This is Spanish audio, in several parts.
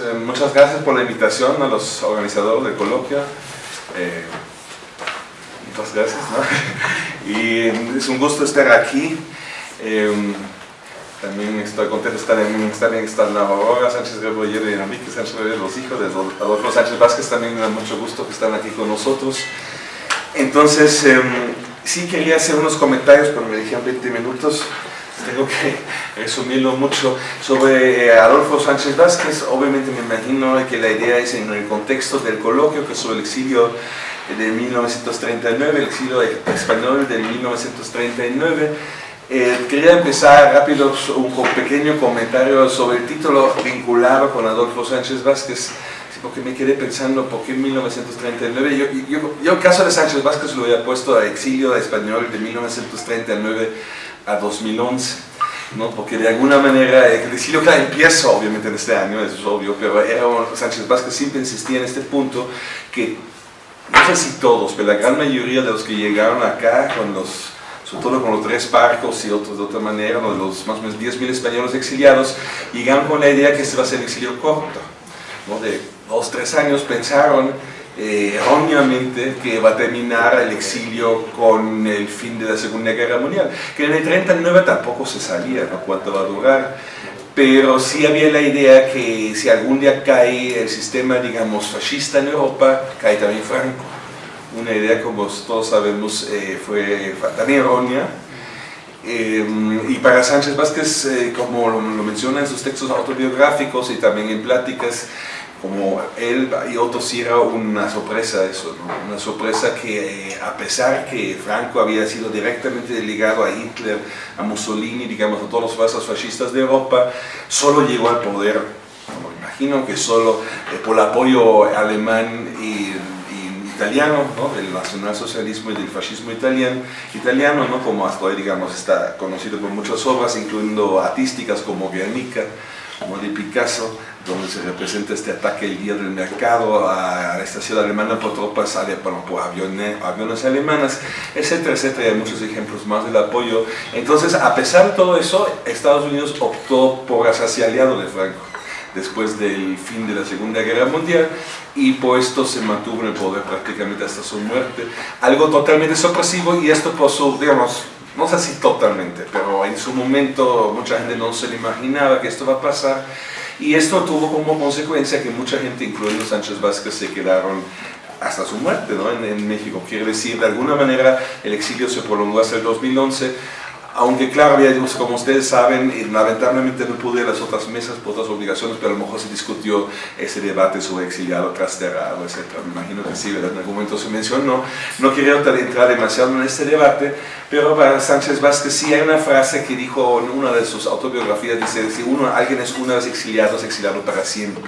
eh, muchas gracias por la invitación a los organizadores del coloquio. Eh, muchas gracias. ¿no? Y es un gusto estar aquí. Eh, también estoy contento de estar en, estar en Sánchez Rebollero y Enrique Sánchez Rebollero, los hijos de Adolfo Sánchez Vázquez, también me da mucho gusto que están aquí con nosotros. Entonces, em, sí quería hacer unos comentarios, pero me dijeron 20 minutos tengo que resumirlo mucho sobre eh, Adolfo Sánchez Vázquez. Obviamente me imagino que la idea es en el contexto del coloquio, que sobre el exilio de 1939, el exilio español de 1939. Eh, quería empezar rápido un pequeño comentario sobre el título vinculado con Adolfo Sánchez Vázquez, porque me quedé pensando por qué 1939. Yo, yo, yo, el caso de Sánchez Vázquez lo había puesto a exilio español de 1939 a 2011, ¿no? porque de alguna manera el exilio claro, empieza obviamente en este año, eso es obvio, pero era, Sánchez Vázquez siempre insistía en este punto que, no sé si todos, pero la gran mayoría de los que llegaron acá con los sobre todo con los tres barcos y otros de otra manera, los más o menos 10.000 españoles exiliados, llegaron con la idea que este va a ser exilio corto, ¿no? de dos, tres años pensaron eh, erróneamente que va a terminar el exilio con el fin de la Segunda Guerra Mundial, que en el 39 tampoco se sabía ¿no? cuánto va a durar, pero sí había la idea que si algún día cae el sistema, digamos, fascista en Europa, cae también Franco. Una idea, como todos sabemos, eh, fue también errónea, eh, y para Sánchez Vázquez, como lo, lo, menciona en sus textos autobiográficos y también en pláticas, como él y otros sí era una sorpresa eso, una sorpresa que a pesar que Franco había sido directamente ligado a Hitler, a Mussolini, digamos a todos los fuerzas fascistas de Europa, solo llegó al poder, me imagino que solo eh, por el apoyo alemán y, italiano, ¿no? del nacionalsocialismo y del fascismo italiano, italiano ¿no? como hasta hoy digamos está conocido por muchas obras, incluyendo artísticas como Guernica, como de Picasso, donde se representa este ataque el día del mercado a esta ciudad alemana por tropas, bueno, por aviones, aviones alemanas, etcétera, etcétera, hay muchos ejemplos más del apoyo. Entonces, a pesar de todo eso, Estados Unidos optó por hacerse aliado de Franco después del fin de la Segunda Guerra Mundial y por esto se mantuvo en poder prácticamente hasta su muerte. Algo totalmente sorpresivo y esto su, digamos, no sé si totalmente, pero en su momento mucha gente no se le imaginaba que esto va a pasar y esto tuvo como consecuencia que mucha gente, incluyendo Sánchez Vázquez, se quedaron hasta su muerte ¿no? en, en México. Quiere decir, de alguna manera el exilio se prolongó hasta el 2011 aunque claro, como ustedes saben, lamentablemente no pude ir a las otras mesas por otras obligaciones, pero a lo mejor se discutió ese debate sobre exiliado, trasterrado, etc. Me imagino que sí, en algún momento se mencionó. No quería entrar demasiado en este debate, pero para Sánchez Vázquez sí hay una frase que dijo en una de sus autobiografías, dice, si uno, alguien es una vez exiliado, es exiliado para siempre,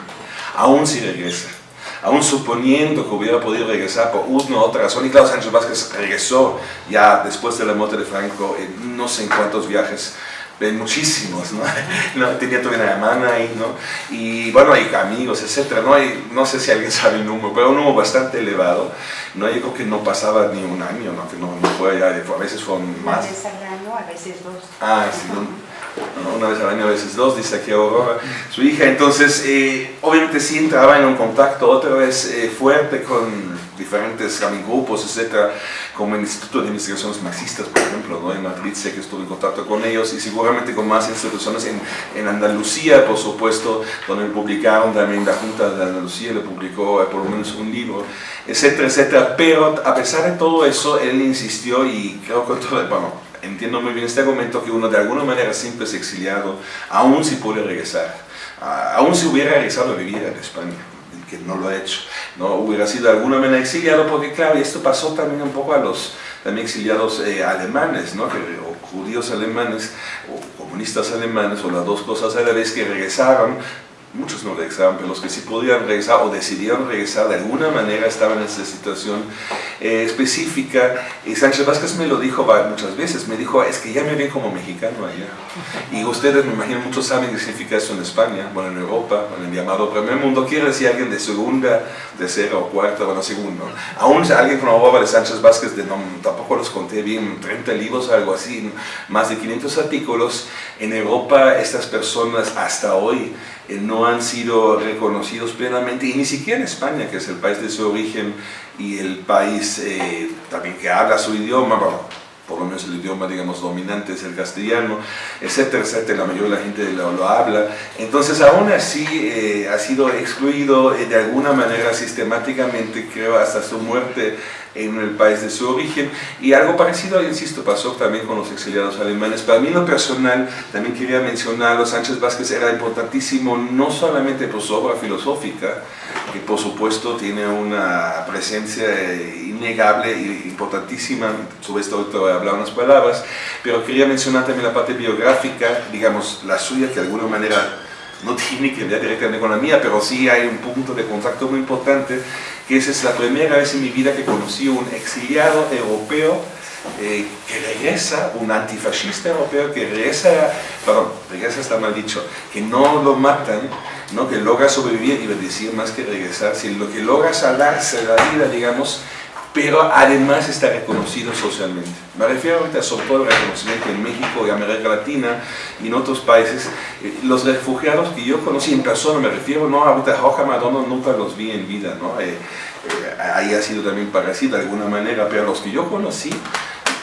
aún si regresa aún suponiendo que hubiera podido regresar por una u otra razón, y claro, Sánchez Vázquez regresó ya después de la muerte de Franco en no sé en cuántos viajes, en muchísimos, ¿no? tenía todavía una hermana ahí, ¿no? Y bueno, hay amigos, etcétera, ¿no? Hay, no sé si alguien sabe el número, pero un número bastante elevado, ¿no? Yo creo que no pasaba ni un año, ¿no? Que no, no fue ya, a veces fueron más. Una vez al año, a veces dos. Ah, sí, ¿no? Una vez al año, a veces dos, dice aquí Aurora, su hija. Entonces, eh, obviamente sí entraba en un contacto otra vez eh, fuerte con diferentes grupos, etcétera, como el Instituto de Investigaciones Marxistas, por ejemplo, ¿no? en Madrid sé que estuve en contacto con ellos y seguramente con más instituciones en, en Andalucía, por supuesto, donde publicaron también la Junta de Andalucía, le publicó eh, por lo menos un libro, etcétera, etcétera, pero a pesar de todo eso, él insistió y creo que todo, bueno, entiendo muy bien este argumento que uno de alguna manera siempre es exiliado, aún si puede regresar, aún si hubiera regresado a vivir en España, que no lo ha hecho, no hubiera sido de alguna manera exiliado, porque claro, esto pasó también un poco a los también exiliados eh, alemanes, ¿no? o judíos alemanes, o comunistas alemanes, o las dos cosas a la vez que regresaron muchos no regresaban, pero los que sí podían regresar o decidieron regresar de alguna manera estaban en esa situación eh, específica. Y Sánchez Vázquez me lo dijo muchas veces, me dijo, es que ya me ven como mexicano allá. Y ustedes, me imagino, muchos saben qué significa eso en España, bueno, en Europa, en el llamado primer mundo, quiere decir alguien de segunda, tercera o cuarta, bueno, segundo. Aún alguien con la obra de Sánchez Vázquez, de, no, tampoco los conté bien, 30 libros, algo así, más de 500 artículos, En Europa estas personas hasta hoy eh, no han sido reconocidos plenamente, y ni siquiera en España, que es el país de su origen y el país eh, también que habla su idioma, por lo menos el idioma, digamos, dominante es el castellano, etcétera, etcétera, la mayoría de la gente lo, habla. Entonces, aún así, eh, ha sido excluido de alguna manera sistemáticamente, creo, hasta su muerte en el país de su origen y algo parecido, insisto, pasó también con los exiliados alemanes. Para mí lo personal también quería mencionar, Sánchez Vázquez era importantísimo no solamente por su obra filosófica, que por supuesto tiene una presencia innegable e importantísima, sobre esto ahorita voy a hablar unas palabras, pero quería mencionar también la parte biográfica, digamos, la suya que de alguna manera no tiene que ver directamente con la mía, pero sí hay un punto de contacto muy importante, que esa es la primera vez en mi vida que conocí un exiliado europeo eh, que regresa, un antifascista europeo que regresa, perdón, regresa está mal dicho, que no lo matan, ¿no? que logra sobrevivir, y decir más que regresar, si lo que logra salvarse la vida, digamos, pero además está reconocido socialmente. Me refiero ahorita sobre todo al reconocimiento en México y América Latina y en otros países. Eh, los refugiados que yo conocí en persona, me refiero, no, ahorita Roja Madonna nunca los vi en vida, ¿no? Eh, eh, ahí ha sido también parecido de alguna manera, pero los que yo conocí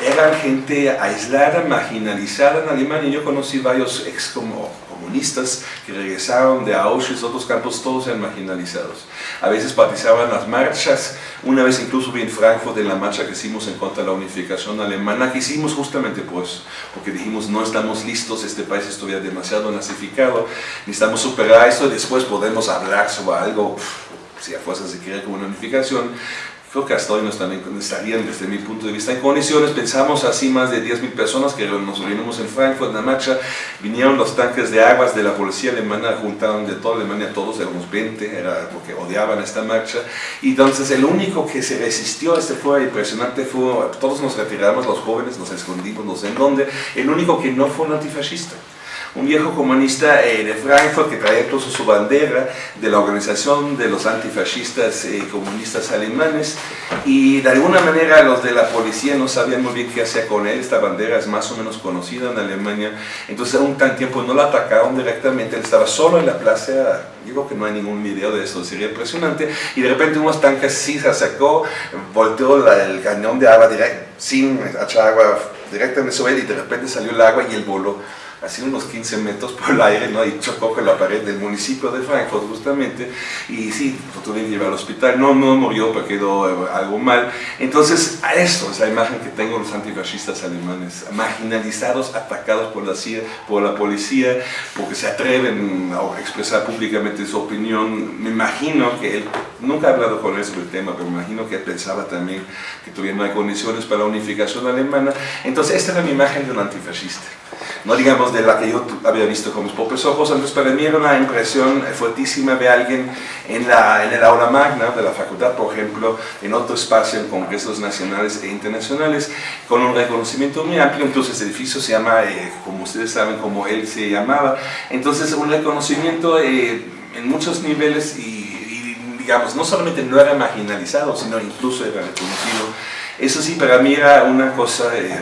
eran gente aislada, marginalizada en Alemania. Yo conocí varios ex como comunistas que regresaron de Auschwitz, otros campos, todos eran marginalizados. A veces participaban las marchas, una vez incluso vi en Frankfurt en la marcha que hicimos en contra de la unificación alemana, que hicimos justamente pues, porque dijimos no estamos listos, este país estuviera demasiado nazificado, necesitamos superar esto y después podemos hablar sobre algo, si a fuerza se quiere como una unificación, creo que hasta hoy no están, estarían desde mi punto de vista en condiciones. Pensamos así más de 10.000 personas que nos reunimos en Frankfurt, en la marcha, vinieron los tanques de aguas de la policía alemana, juntaron de toda Alemania, todos éramos 20, era porque odiaban esta marcha. Y entonces el único que se resistió, este fue impresionante, fue, todos nos retiramos, los jóvenes nos escondimos, no sé en dónde, el único que no fue un antifascista un viejo comunista eh, de Frankfurt que traía incluso su bandera de la organización de los antifascistas eh, comunistas alemanes. Y de alguna manera los de la policía no sabían muy bien qué hacer con él, esta bandera es más o menos conocida en Alemania, entonces a un tan tiempo no la atacaron directamente, él estaba solo en la plaza, digo que no hay ningún video de eso, sería impresionante, y de repente unos tanques sí se acercó, volteó el cañón de agua directo, sin echar agua directamente sobre él y de repente salió el agua y él voló así unos 15 metros por el aire, ¿no? y chocó con la pared del municipio de Frankfurt justamente, y sí, lo tuvieron que llevar al hospital, no, no murió, pero quedó eh, algo mal. Entonces, a eso es la imagen que tengo los antifascistas alemanes, marginalizados, atacados por la CIA, por la policía, porque se atreven a expresar públicamente su opinión. Me imagino que él, nunca he hablado con él sobre el tema, pero me imagino que él pensaba también que todavía no hay condiciones para la unificación alemana. Entonces, esta era mi imagen de un antifascista no digamos de la que yo había visto con mis propios ojos, entonces para mí era una impresión fuertísima de alguien en, la, en el aula magna de la facultad, por ejemplo, en otro espacio, en congresos nacionales e internacionales, con un reconocimiento muy amplio, incluso ese edificio se llama, eh, como ustedes saben, como él se llamaba, entonces un reconocimiento eh, en muchos niveles y, digamos, no solamente no era marginalizado, sino incluso era reconocido eso sí, para mí era una cosa eh,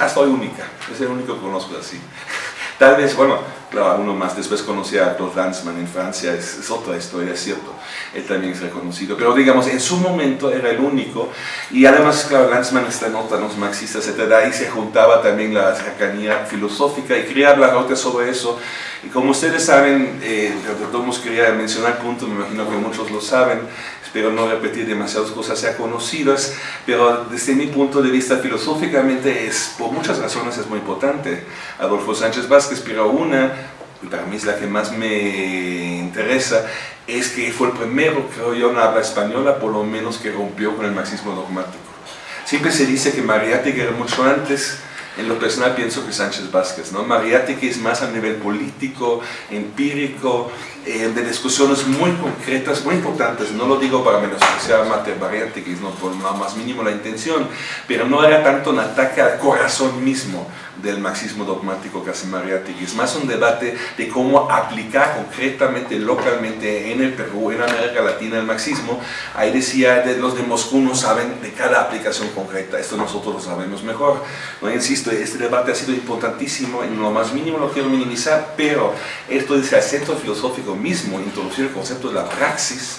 hasta hoy única, es el único que conozco así. Tal vez, bueno, claro, uno más después conocía a Claude Lanzmann en Francia, es, otra historia, es cierto, él también es reconocido, pero digamos, en su momento era el único, y además, claro, Lanzmann está en los marxistas, etc., ahí se juntaba también la cercanía filosófica, y quería hablar ahorita sobre eso, y como ustedes saben, eh, quería mencionar punto, me imagino que muchos lo saben, espero no repetir demasiadas cosas ya conocidas, pero desde mi punto de vista filosóficamente es, por muchas razones es muy importante Adolfo Sánchez Vázquez, pero una, y para mí es la que más me interesa, es que fue el primero, creo yo, en habla española, por lo menos que rompió con el marxismo dogmático. Siempre se dice que Mariátegui era mucho antes, en lo personal pienso que Sánchez Vázquez, ¿no? Mariátegui es más a nivel político, empírico, eh, de discusiones muy concretas, muy importantes, no lo digo para menospreciar Mate Mariátegui, no por nada más mínimo la intención, pero no era tanto un ataque al corazón mismo del marxismo dogmático que Mariátegui, es más un debate de cómo aplicar concretamente, localmente en el Perú, en América Latina el marxismo, ahí decía, de los de Moscú no saben de cada aplicación concreta, esto nosotros lo sabemos mejor, no insisto este debate ha sido importantísimo, en lo más mínimo lo quiero minimizar, pero esto dice el centro filosófico mismo, introducir el concepto de la praxis,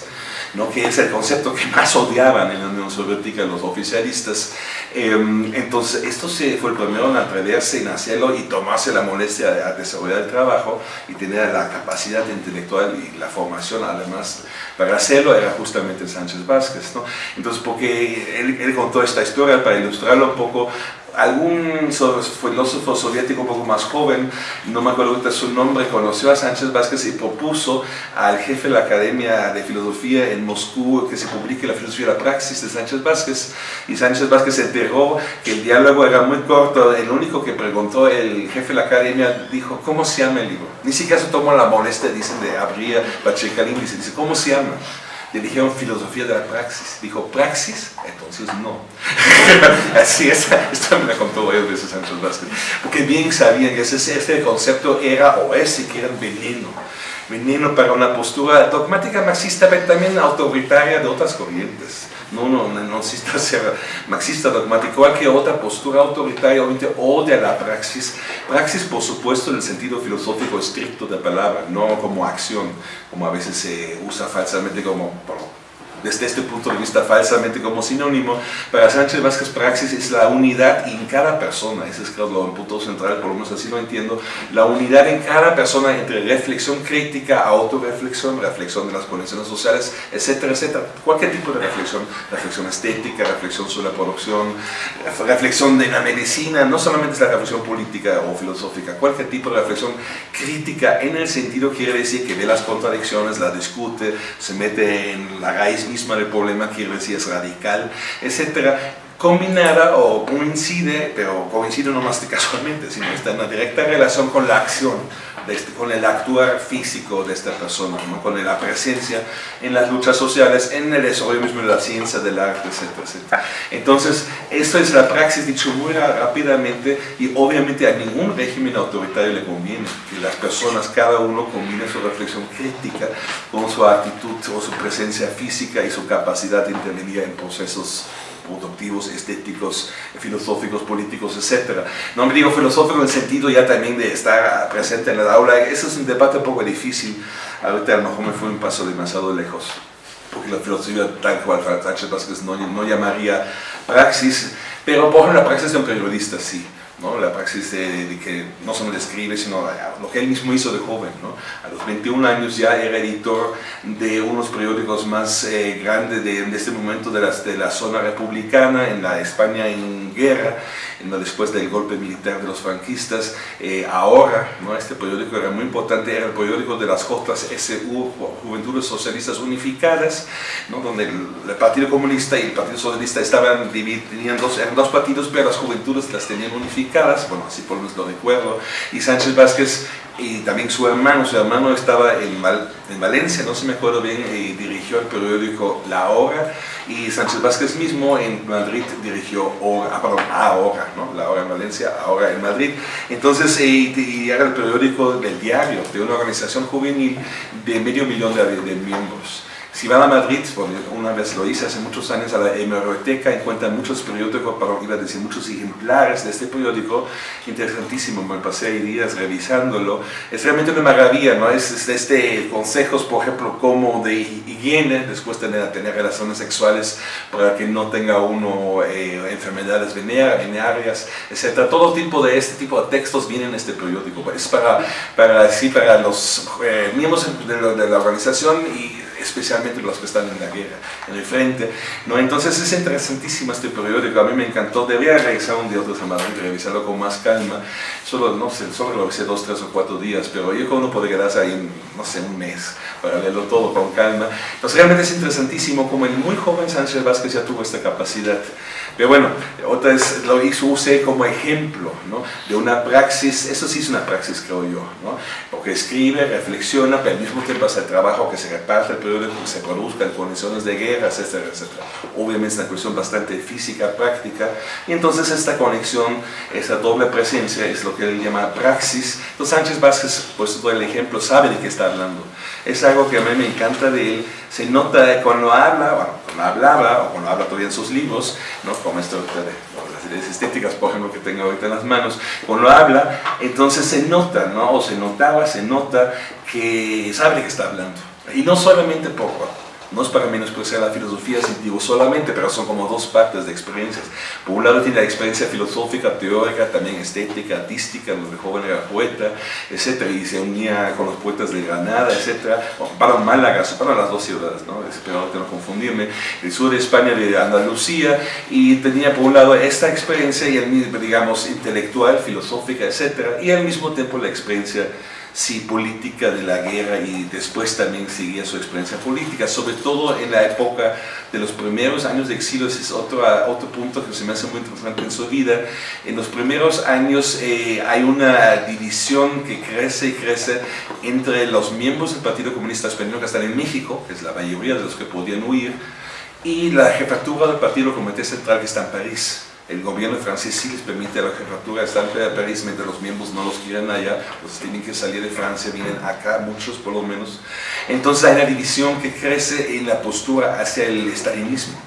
¿no? que es el concepto que más odiaban en la Unión Soviética los oficialistas. Em, entonces, esto se fue el primero en atreverse en hacerlo y tomarse la molestia de desarrollar el trabajo y tener la capacidad intelectual y la formación además para hacerlo era justamente Sánchez Vázquez. ¿no? Entonces, porque él, él contó esta historia para ilustrarlo un poco algún filósofo soviético un poco más joven, no me acuerdo ahorita su nombre, conoció a Sánchez Vázquez y propuso al jefe de la Academia de Filosofía en Moscú que se publique la filosofía de la praxis de Sánchez Vázquez. Y Sánchez Vázquez se enteró que el diálogo era muy corto, el único que preguntó el jefe de la Academia dijo, ¿cómo se llama el libro? Ni siquiera se tomó la molestia, dicen, de abrir Pachekalin, dice, dice, ¿cómo se llama? Le dijeron filosofía de la praxis. Dijo, ¿praxis? Entonces no. Así es, esto me lo contó varias veces Sánchez Vázquez. Porque bien sabían que ese, este concepto era o es siquiera veneno. Veneno para una postura dogmática marxista, pero también autoritaria de otras corrientes no, no, no necesita ser marxista dogmático, cualquier otra postura autoritaria o de la praxis. Praxis, por supuesto, en el sentido filosófico estricto de la palabra, no como acción, como a veces se usa falsamente como desde este punto de vista falsamente como sinónimo, para Sánchez Vázquez praxis es la unidad en cada persona, ese es creo punto central, por lo menos así lo entiendo, la unidad en cada persona entre reflexión crítica, autorreflexión, reflexión de las condiciones sociales, etcétera, etcétera. Cualquier tipo de reflexión, reflexión estética, reflexión sobre la producción, reflexión de la medicina, no solamente es la reflexión política o filosófica, cualquier tipo de reflexión crítica en el sentido quiere decir que ve las contradicciones, la discute, se mete en la raíz del problema, decir es radical, etcétera, combinada o coincide, pero coincide no más que casualmente, sino está en una directa relación con la acción, este, con el actuar físico de esta persona, con la presencia en las luchas sociales, en el desarrollo mismo de la ciencia, del arte, etcétera, Entonces, esto es la praxis dicho muy rápidamente y obviamente a ningún régimen autoritario le conviene que las personas, cada uno combine su reflexión crítica con su actitud o su presencia física y su capacidad de intervenir en procesos productivos, estéticos, filosóficos, políticos, etc. No me digo filosófico en el sentido ya también de estar presente en la aula, ese es un debate un poco difícil, ahorita a lo mejor me fue un paso demasiado lejos, porque la filosofía tal cual Sánchez Vázquez no, no llamaría praxis, pero por ejemplo la praxis de un periodista sí. ¿No? la praxis de, que no solo escribe, sino lo que él mismo hizo de joven. ¿no? A los 21 años ya era editor de unos periódicos más eh, grandes de, este momento de, las, de la zona republicana, en la España en guerra, después del golpe militar de los franquistas. Eh, ahora, ¿no? este periódico era muy importante, era el periódico de las JSU, Juventudes Socialistas Unificadas, ¿no? donde el, Partido Comunista y el Partido Socialista estaban tenían dos, eran dos partidos, pero las juventudes las tenían unificadas, bueno, así por lo menos lo recuerdo, y Sánchez Vázquez y también su hermano, su hermano estaba en, en Valencia, no se me acuerdo bien, y dirigió el periódico La Hora, y Sánchez Vázquez mismo en Madrid dirigió Hora, ah, perdón, Ahora, ¿no? La Hora en Valencia, Ahora en Madrid. Entonces, y, era el periódico del diario, de una organización juvenil de medio millón de, de miembros. Si van a Madrid, una vez lo hice hace muchos años, a la hemeroteca encuentran muchos periódicos, para, iba a decir muchos ejemplares de este periódico, interesantísimo, me pasé ahí días revisándolo. Es realmente una maravilla, ¿no? Es, este consejos, por ejemplo, como de higiene, después de tener, relaciones sexuales, para que no tenga uno eh, enfermedades venéreas, etc. Todo tipo de este tipo de textos vienen en este periódico. Es para, para, sí, para los eh, miembros de, de la organización y especialmente los que están en la guerra, en el frente. ¿no? Entonces es interesantísimo este periódico, a mí me encantó, debería regresar un día otro a Madrid y revisarlo con más calma, solo, no sé, solo lo hice dos, tres o cuatro días, pero yo creo que uno puede quedarse ahí, no sé, un mes para leerlo todo con calma. Entonces realmente es interesantísimo como el muy joven Sánchez Vázquez ya tuvo esta capacidad. Pero bueno, otra vez lo hizo, usé como ejemplo ¿no? de una praxis, eso sí es una praxis creo yo, ¿no? porque escribe, reflexiona, pero al mismo tiempo hace el trabajo que se reparte se produzca en condiciones de guerra, etcétera, etcétera. Obviamente es una cuestión bastante física, práctica, y entonces esta conexión, esa doble presencia es lo que él llama praxis. Entonces Sánchez Vázquez, pues todo el ejemplo, sabe de qué está hablando. Es algo que a mí me encanta de él, se nota cuando habla, bueno, cuando hablaba, o cuando habla todavía en sus libros, ¿no? como esto las estéticas, por ejemplo, que tengo ahorita en las manos, cuando habla, entonces se nota, ¿no? O se notaba, se nota que sabe de qué está hablando. Y no solamente por no es para menospreciar la filosofía, digo solamente, pero son como dos partes de experiencias. Por un lado tiene la experiencia filosófica, teórica, también estética, artística, donde joven era poeta, etc. Y se unía con los poetas de Granada, etc. para Málaga, para las dos ciudades, ¿no? espero no confundirme, el sur de España, de Andalucía, y tenía por un lado esta experiencia, y el, digamos, intelectual, filosófica, etc. Y al mismo tiempo la experiencia sí, política de la guerra y después también seguía su experiencia política, sobre todo en la época de los primeros años de exilio, ese es otro, otro punto que se me hace muy interesante en su vida. En los primeros años eh, hay una división que crece y crece entre los miembros del Partido Comunista Español que están en México, que es la mayoría de los que podían huir, y la jefatura del Partido Comité Central que está en París el gobierno francés sí les permite a la jefatura estar en París mientras los miembros no los quieren allá, pues tienen que salir de Francia, vienen acá, muchos por lo menos. Entonces hay una división que crece en la postura hacia el estalinismo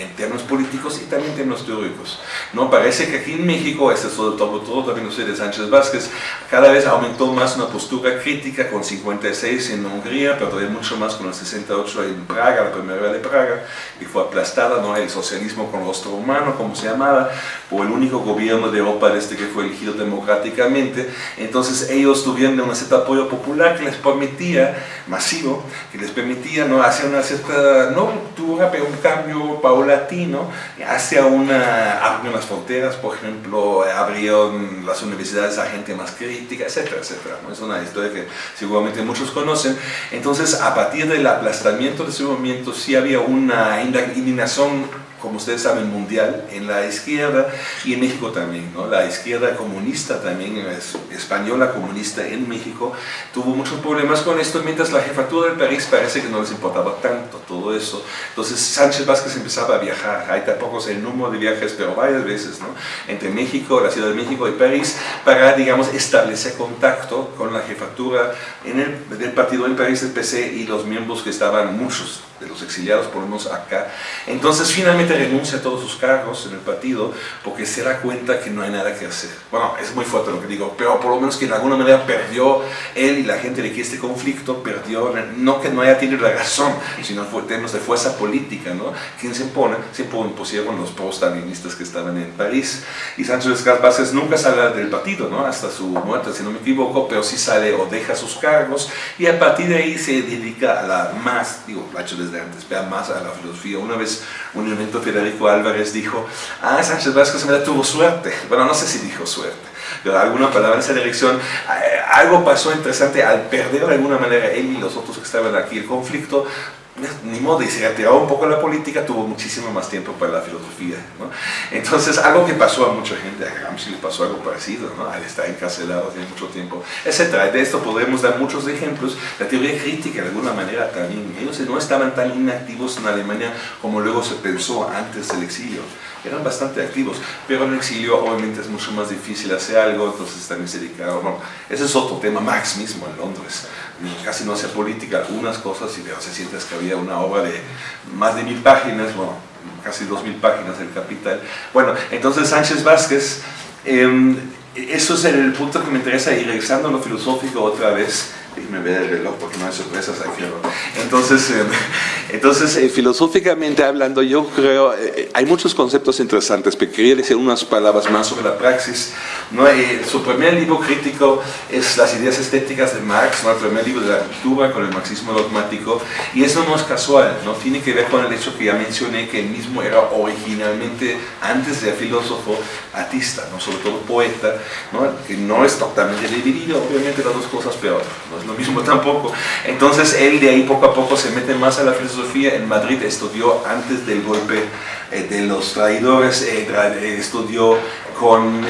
en términos políticos y también en términos teóricos. ¿no? Parece que aquí en México, este es todo, todo, también usted de Sánchez Vázquez, cada vez aumentó más una postura crítica con 56 en Hungría, pero todavía mucho más con el 68 en Praga, la primavera de Praga, y fue aplastada, ¿no? el socialismo con rostro humano, como se llamaba, por el único gobierno de Europa este que fue elegido democráticamente. Entonces ellos tuvieron un cierto apoyo popular que les permitía, masivo, que les permitía ¿no? hacer una cierta, no ruptura, pero un cambio latino hacia una, abrió las fronteras, por ejemplo, abrió las universidades a gente más crítica, etcétera, etcétera. Es una historia que seguramente muchos conocen. Entonces, a partir del aplastamiento de ese movimiento, sí había una indignación como ustedes saben, mundial en la izquierda y en México también. ¿no? La izquierda comunista también, española comunista en México, tuvo muchos problemas con esto, mientras la jefatura del París parece que no les importaba tanto todo eso. Entonces Sánchez Vázquez empezaba a viajar, hay tampoco sé el número de viajes, pero varias veces, ¿no? entre México, la Ciudad de México y París, para, digamos, establecer contacto con la jefatura en el, del partido del París, del PC, y los miembros que estaban, muchos de los exiliados, por lo menos acá. Entonces finalmente renuncia a todos sus cargos en el partido porque se da cuenta que no hay nada que hacer. Bueno, es muy fuerte lo que digo, pero por lo menos que de alguna manera perdió él y la gente de que este conflicto perdió, no que no haya tenido la razón, sino en términos de fuerza política, ¿no? ¿Quién se impone? Se impusieron los pro-stalinistas que estaban en París. Y Sánchez Vázquez nunca sale del partido, ¿no? Hasta su muerte, si no me equivoco, pero sí sale o deja sus cargos y a partir de ahí se dedica a la más, digo, la hecho desde antes, vea más a la filosofía. Una vez un evento Federico Álvarez dijo, ah, Sánchez Vázquez me tuvo suerte. Bueno, no sé si dijo suerte, pero alguna palabra en esa dirección. Eh, algo pasó interesante al perder de alguna manera él y los otros que estaban aquí el conflicto, ni modo, y se retiraba un poco la política, tuvo muchísimo más tiempo para la filosofía. ¿no? Entonces, algo que pasó a mucha gente, a Gramsci le pasó algo parecido, ¿no? al estar encarcelado hace mucho tiempo, etc. De esto podemos dar muchos ejemplos. La teoría crítica, de alguna manera, también, ellos no estaban tan inactivos en Alemania como luego se pensó antes del exilio. Eran bastante activos, pero en el exilio obviamente es mucho más difícil hacer algo, entonces también se dedicaron. Bueno, ese es otro tema, Marx mismo en Londres casi no hace política, algunas cosas, y se sientes que había una obra de más de mil páginas, bueno, casi dos mil páginas del Capital. Bueno, entonces Sánchez Vázquez, em, eso es el punto que me interesa, y regresando a lo filosófico otra vez, me ver el reloj porque no hay sorpresas aquí. Entonces, eh, entonces eh, filosóficamente hablando, yo creo, eh, hay muchos conceptos interesantes, pero quería decir unas palabras más sobre la praxis. ¿no? su primer libro crítico es Las ideas estéticas de Marx, ¿no? el primer libro de la cultura con el marxismo dogmático, y eso no es casual, ¿no? tiene que ver con el hecho que ya mencioné, que él mismo era originalmente, antes de filósofo, artista, ¿no? sobre todo poeta, ¿no? que no es totalmente dividido, obviamente las dos cosas, pero no es lo mismo tampoco. Entonces él de ahí poco a poco se mete más a la filosofía. En Madrid estudió antes del golpe eh, de los traidores, eh, eh, estudió con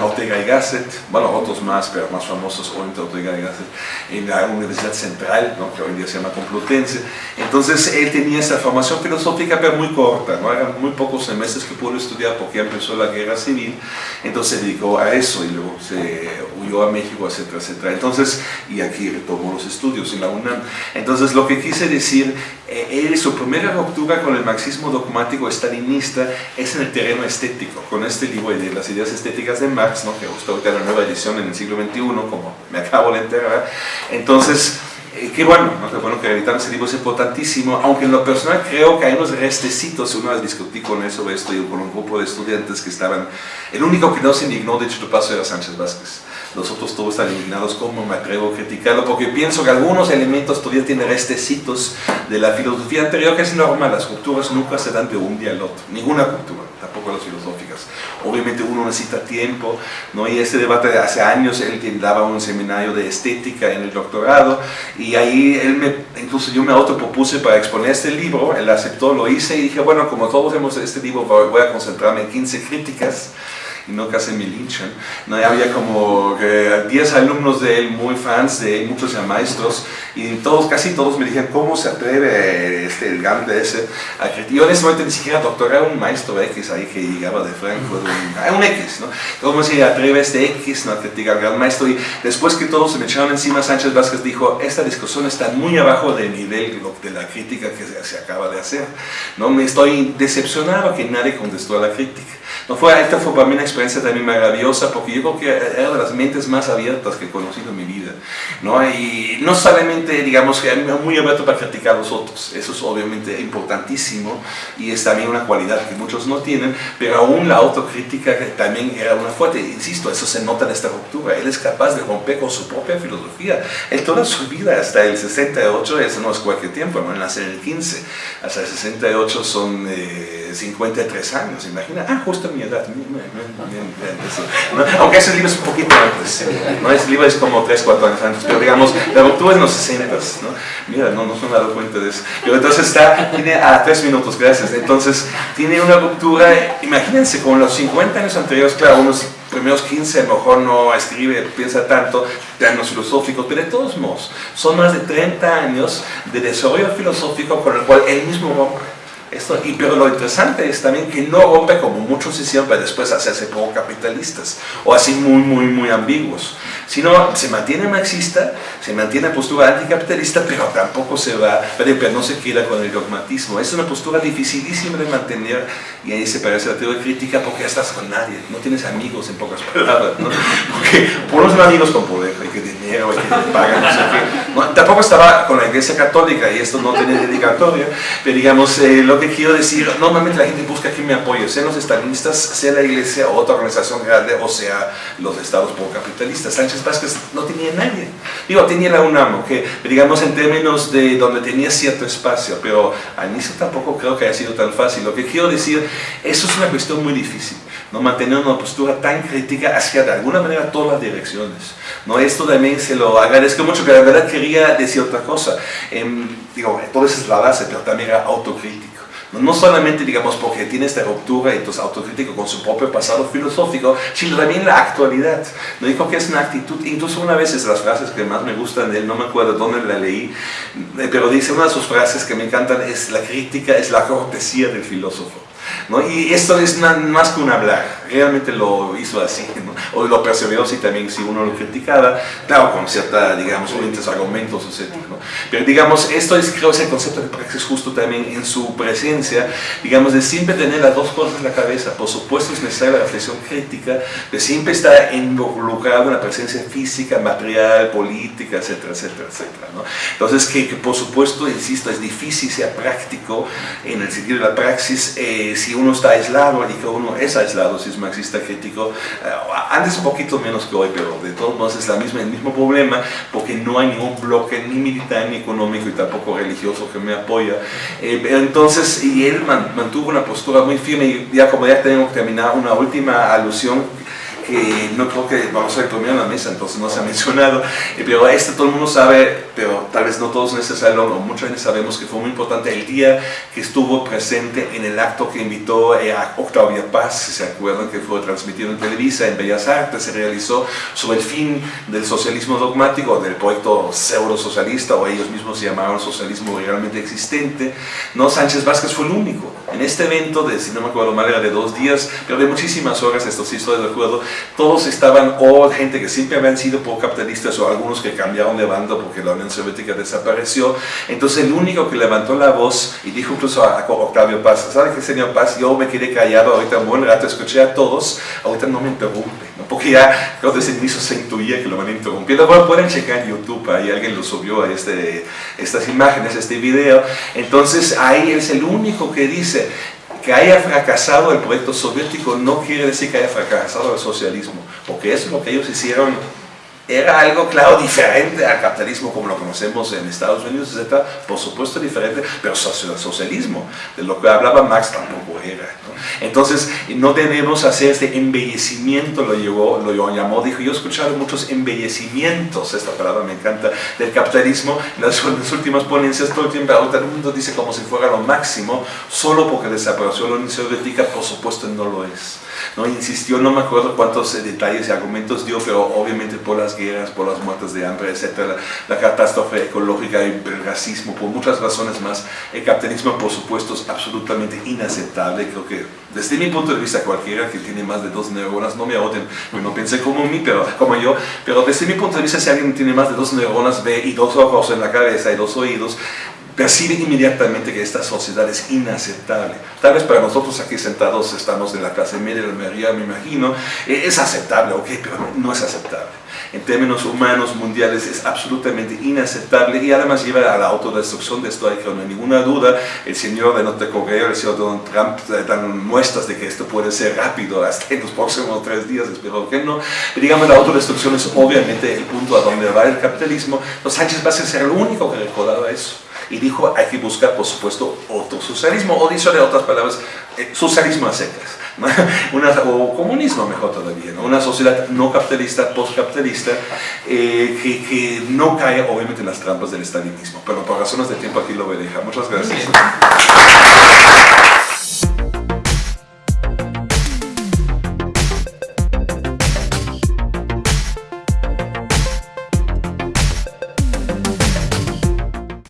Ortega y Gasset, bueno, otros más, pero más famosos, obviamente Ortega y Gasset, en la Universidad Central, ¿no? que hoy en día se llama Complutense. Entonces él tenía esa formación filosófica, pero muy corta, ¿no? eran muy pocos semestres que pudo estudiar porque empezó la guerra civil, entonces se dedicó a eso y luego se huyó a México, etcétera, etcétera. Entonces, y aquí retomó los estudios en la UNAM. Entonces lo que quise decir, eh, su primera ruptura con el marxismo dogmático estalinista es en el terreno estético, con este libro de las ideas estéticas de Marx, ¿no? que justo ahorita la nueva edición en el siglo XXI, como me acabo de enterar. Entonces, eh, qué bueno, ¿no? qué bueno que editar ese libro es importantísimo, aunque en lo personal creo que hay unos restecitos, una vez discutí con él sobre esto y con un grupo de estudiantes que estaban, el único que no se indignó de hecho tu paso era Sánchez Vázquez los otros todos están indignados, ¿cómo me atrevo a criticarlo? Porque pienso que algunos elementos todavía tienen restecitos de la filosofía anterior, que es normal, las culturas nunca se dan de un día al otro, ninguna cultura, tampoco las Obviamente uno necesita tiempo, ¿no? y este debate de hace años, él daba un seminario de estética en el doctorado, y ahí él me, incluso yo me autopropuse para exponer este libro, él aceptó, lo hice, y dije, bueno, como todos hemos este libro, voy a concentrarme en 15 críticas, no casi me linchan. ¿no? Había como 10 alumnos de él, muy fans de él, muchos ya maestros, y todos, casi todos me dijeron, ¿cómo se atreve este, el de ese? Yo en ese momento ni siquiera doctor, era un maestro X ahí que llegaba de Frankfurt, un, un X, ¿no? ¿Cómo se atreve este X ¿no? a criticar al gran maestro? Y después que todos se me echaron encima, Sánchez Vázquez dijo, esta discusión está muy abajo del nivel de la crítica que se acaba de hacer. ¿no? Me estoy decepcionado que nadie contestó a la crítica. No fue, esta fue para mí una experiencia también maravillosa porque yo creo que era de las mentes más abiertas que he conocido en mi vida. ¿no? Y no solamente, digamos, que muy abierto para criticar a los otros, eso es obviamente importantísimo y es también una cualidad que muchos no tienen, pero aún la autocrítica también era una fuerte. Insisto, eso se nota en esta ruptura. Él es capaz de romper con su propia filosofía. Él toda su vida, hasta el 68, eso no es cualquier tiempo, no nace en el 15, hasta el 68 son 53 eh, años, imagina. Ah, justo mi edad. Aunque ese libro es un poquito antes, ¿no? ese libro es como 3, 4 años antes, pero digamos, la ruptura es en los 60, ¿no? Mira, no, no se me ha dado cuenta de eso. Pero entonces está, tiene ah, 3 minutos, gracias. Entonces, tiene una ruptura, imagínense, con los 50 años anteriores, claro, unos primeros 15 a lo mejor no escribe, piensa tanto, términos filosóficos, pero de todos modos, son más de 30 años de desarrollo filosófico con el cual él mismo rompe. Esto, y, pero lo interesante es también que no rompe como muchos hicieron para después hacerse poco capitalistas o así muy, muy, muy ambiguos sino se mantiene marxista, se mantiene postura anticapitalista, pero tampoco se va, pero no se queda con el dogmatismo. Es una postura dificilísima de mantener y ahí se parece la teoría crítica porque estás con nadie, no tienes amigos en pocas palabras, ¿no? Porque por los amigos con poder, hay que dinero, hay que pagar, no sé qué. Tampoco estaba con la iglesia católica y esto no tiene dedicatoria, pero digamos, eh, lo que quiero decir, normalmente la gente busca que me apoye, sean los estalinistas, sea la iglesia o otra organización grande, o sea los estados por capitalistas. Sánchez Vázquez no tenía nadie. Digo, tenía la UNAM, que digamos en términos de donde tenía cierto espacio, pero al inicio tampoco creo que haya sido tan fácil. Lo que quiero decir, eso es una cuestión muy difícil, ¿no? mantener una postura tan crítica hacia de alguna manera todas las direcciones. ¿no? Esto también se lo agradezco mucho, que la verdad quería decir otra cosa. Eh, digo, todo eso es la base, pero también era autocrítica. No solamente, digamos, porque tiene esta ruptura y entonces autocrítico con su propio pasado filosófico, sino también la actualidad. No digo que es una actitud, incluso una vez es las frases que más me gustan de él, no me acuerdo dónde la leí, eh, pero dice una de sus frases que me encantan, es la crítica es la cortesía del filósofo. ¿No? Y esto es más que un hablar, realmente lo hizo así, o lo perseveró si también si uno lo criticaba, claro, con cierta, digamos, suficientes argumentos, etc. Pero digamos, esto es creo ese concepto de praxis justo también en su presencia, digamos, de siempre tener las dos cosas en la cabeza, por supuesto es necesaria la reflexión crítica, de siempre estar involucrado en la presencia física, material, política, etcétera, etcétera, etcétera. ¿no? Entonces, que, por supuesto, insisto, es difícil ser práctico en el sentido de la praxis eh, si uno está aislado y que uno es aislado, si es marxista crítico, eh, antes un poquito menos que hoy, pero de todos modos es la misma, el mismo problema, porque no hay ningún bloque ni militar, ni económico y tampoco religioso que me apoya. Eh, entonces, y él mantuvo una postura muy firme, y ya como ya tenemos que terminar, una última alusión que no creo que vamos a ir en la mesa, entonces no se ha mencionado, pero este todo el mundo sabe, pero tal vez no todos en este salón, o mucha gente sabemos que fue muy importante el día que estuvo presente en el acto que invitó eh, a Octavia Paz, si se acuerdan que fue transmitido en Televisa, en Bellas Artes, se realizó sobre el fin del socialismo dogmático, del proyecto pseudo-socialista, o ellos mismos se llamaban socialismo realmente existente, no, Sánchez Vázquez fue el único. En este evento, de, si no me acuerdo mal, era de dos días, pero de muchísimas horas, esto sí estoy de acuerdo, todos estaban, o gente que siempre habían sido pro-capitalistas, o algunos que cambiaron de bando porque la Unión Soviética desapareció. Entonces el único que levantó la voz y dijo incluso a, Octavio Paz, ¿sabe qué, señor Paz? Yo me quedé callado ahorita un buen rato, escuché a todos, ahorita no me interrumpe, porque ya creo que desde el inicio se intuía que lo van a interrumpir. Bueno, pueden checar en YouTube, ahí alguien lo subió a este, estas imágenes, este video. Entonces ahí es el único que dice, que haya fracasado el proyecto soviético no quiere decir que haya fracasado el socialismo, porque eso es lo que ellos hicieron era algo, claro, diferente al capitalismo como lo conocemos en Estados Unidos, etc. Por supuesto diferente, pero socialismo, de lo que hablaba Marx tampoco era. Entonces, no debemos hacer este embellecimiento, lo, llevó, lo llamó, dijo, yo he escuchado muchos embellecimientos, esta palabra me encanta, del capitalismo, en las, últimas ponencias todo el tiempo, ahorita el mundo dice como si fuera lo máximo, solo porque desapareció la Unión Soviética, por supuesto no lo es. ¿No? Insistió, no me acuerdo cuántos eh, detalles y argumentos dio, pero obviamente por las guerras, por las muertes de hambre, etcétera, la, catástrofe ecológica y el racismo, por muchas razones más, el capitalismo por supuesto es absolutamente inaceptable, creo que desde mi punto de vista cualquiera que tiene más de dos neuronas, no me odien, no pensé como mí, pero como yo, pero desde mi punto de vista si alguien tiene más de dos neuronas ve y dos ojos en la cabeza y dos oídos, percibe inmediatamente que esta sociedad es inaceptable. Tal vez para nosotros aquí sentados estamos de la clase media la mayoría, me imagino, eh, es aceptable, ok, pero no es aceptable. En términos humanos mundiales es absolutamente inaceptable y además lleva a la autodestrucción de esto, hay que no hay ninguna duda. El señor de Norte el señor Donald Trump, eh, dan muestras de que esto puede ser rápido hasta en los próximos tres días, espero que no. Digamos, la autodestrucción es obviamente el punto a donde va el capitalismo. Los Sánchez va a ser el único que recordaba eso y dijo hay que buscar por supuesto otro socialismo o dicho de otras palabras eh, socialismo a secas Una, o comunismo mejor todavía una sociedad no capitalista postcapitalista eh, que, que, no cae obviamente en las trampas del estalinismo. Pero por razones de tiempo aquí lo voy a dejar muchas gracias